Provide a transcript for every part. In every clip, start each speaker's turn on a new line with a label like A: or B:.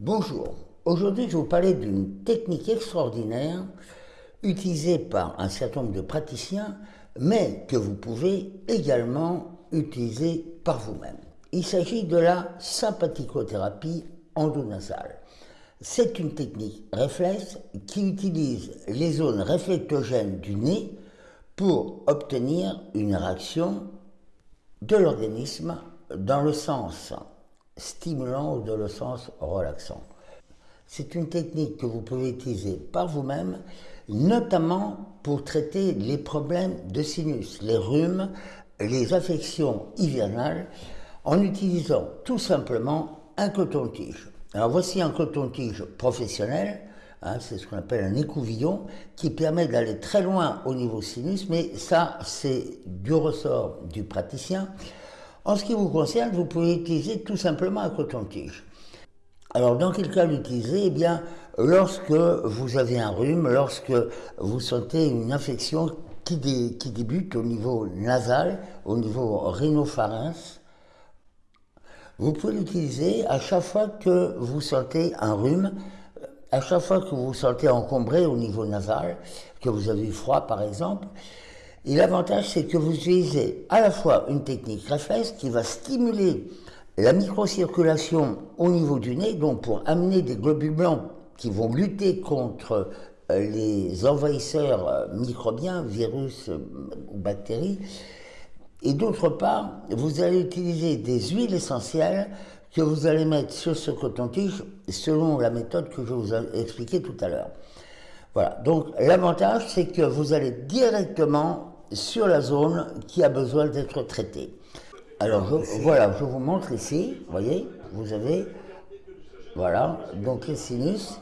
A: Bonjour, aujourd'hui je vais vous parler d'une technique extraordinaire utilisée par un certain nombre de praticiens, mais que vous pouvez également utiliser par vous-même. Il s'agit de la sympathicothérapie endonasale. C'est une technique réflexe qui utilise les zones réflectogènes du nez pour obtenir une réaction de l'organisme dans le sens stimulant ou dans le sens relaxant. C'est une technique que vous pouvez utiliser par vous-même, notamment pour traiter les problèmes de sinus, les rhumes, les affections hivernales, en utilisant tout simplement un coton-tige. Alors voici un coton-tige professionnel, hein, c'est ce qu'on appelle un écouvillon, qui permet d'aller très loin au niveau sinus, mais ça c'est du ressort du praticien. En ce qui vous concerne, vous pouvez utiliser tout simplement un coton-tige. Alors, dans quel cas l'utiliser? Eh bien, lorsque vous avez un rhume, lorsque vous sentez une infection qui, débute au niveau nasal, au niveau rhinopharynx, vous pouvez l'utiliser à chaque fois que vous sentez un rhume, à chaque fois que vous vous sentez encombré au niveau nasal, que vous avez froid par exemple. Et l'avantage, c'est que vous utilisez à la fois une technique réflexe qui va stimuler la microcirculation au niveau du nez, donc pour amener des globules blancs qui vont lutter contre euh, les envahisseurs euh, microbiens, virus euh, ou bactéries. Et d'autre part, vous allez utiliser des huiles essentielles que vous allez mettre sur ce coton-tige selon la méthode que je vous ai expliquée tout à l'heure. Voilà, donc l'avantage c'est que vous allez directement sur la zone qui a besoin d'être traitée. Alors voilà, je vous montre ici, vous voyez, vous avez, voilà, donc les sinus,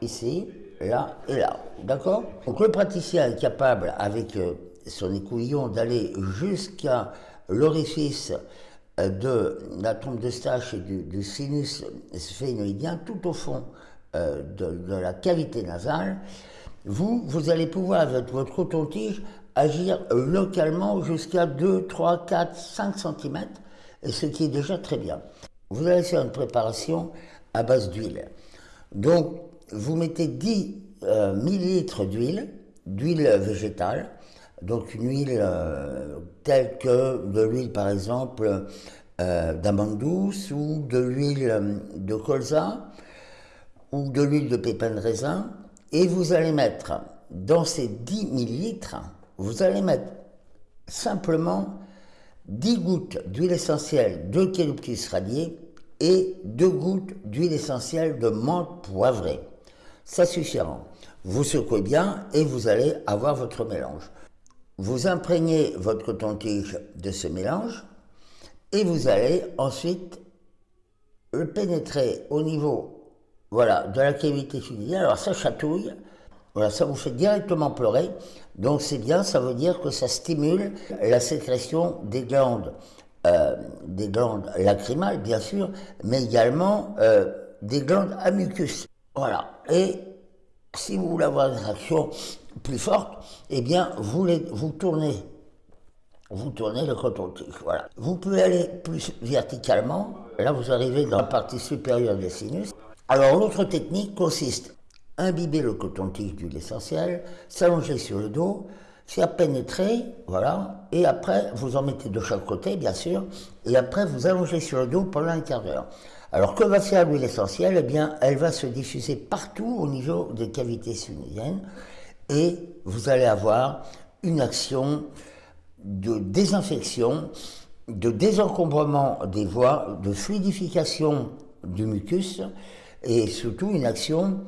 A: ici, là et là, d'accord? Donc le praticien est capable, avec euh, son écouvillon, d'aller jusqu'à l'orifice euh, de la trompe de stache et du, sinus sphénoïdien, tout au fond euh, de la cavité nasale, vous, vous allez pouvoir, avec votre coton-tige, agir localement jusqu'à 2, 3, 4, 5 cm, ce qui est déjà très bien. Vous allez faire une préparation à base d'huile. Donc, vous mettez 10 euh, millilitres d'huile, d'huile végétale, donc une huile euh, telle que de l'huile par exemple euh, d'amande douce ou de l'huile de colza ou de l'huile de pépin de raisin, et vous allez mettre dans ces 10 millilitres, vous allez mettre simplement 10 gouttes d'huile essentielle d'eucalyptus radié et 2 gouttes d'huile essentielle de menthe poivrée. Ça suffira. Vous secouez bien et vous allez avoir votre mélange. Vous imprégnez votre coton-tige de ce mélange et vous allez ensuite le pénétrer au niveau voilà, de la cavité tubulière. Alors ça chatouille, voilà, ça vous fait directement pleurer. Donc c'est bien, ça veut dire que ça stimule la sécrétion des glandes, euh, des glandes lacrymales bien sûr, mais également euh, des glandes à mucus. Voilà. Et si vous voulez avoir une réaction plus forte, eh bien vous, vous tournez vous tournez le coton-tige. Voilà. Vous pouvez aller plus verticalement. Là, vous arrivez dans la partie supérieure des sinus. Alors l'autre technique consiste à imbiber le coton-tige d'huile essentielle, s'allonger sur le dos, faire pénétrer, voilà, et après vous en mettez de chaque côté bien sûr, et après vous allongez sur le dos pendant un quart d'heure. Alors que va faire l'huile essentielle? Eh bien elle va se diffuser partout au niveau des cavités sinusiennes et vous allez avoir une action de désinfection, de désencombrement des voies, de fluidification du mucus, et surtout une action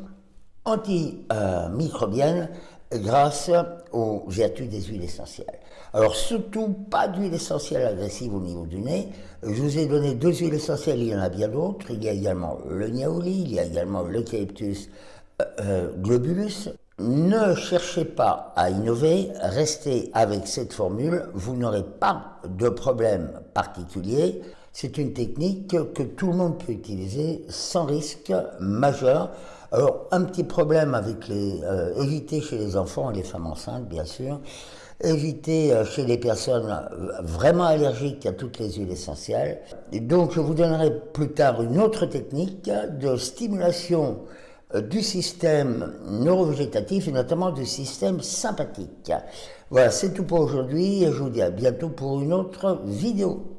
A: antimicrobienne grâce aux vertus des huiles essentielles. Alors surtout pas d'huile essentielle agressive au niveau du nez. Je vous ai donné deux huiles essentielles, il y en a bien d'autres. Il y a également le niaouli, il y a également l'eucalyptus euh, euh, globulus. Ne cherchez pas à innover, restez avec cette formule, vous n'aurez pas de problème particulier. C'est une technique que tout le monde peut utiliser sans risque majeur. Alors, un petit problème avec les... Euh, éviter chez les enfants et les femmes enceintes, bien sûr. Éviter euh, chez les personnes euh, vraiment allergiques à toutes les huiles essentielles. Donc, je vous donnerai plus tard une autre technique de stimulation du système neurovégétatif et notamment du système sympathique. Voilà, c'est tout pour aujourd'hui et je vous dis à bientôt pour une autre vidéo.